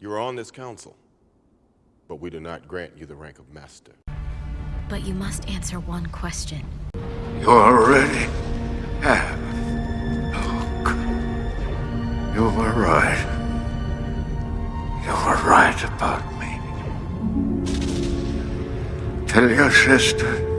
You are on this council, but we do not grant you the rank of master. But you must answer one question. You already have. Luke. You were right. You were right about me. Tell your sister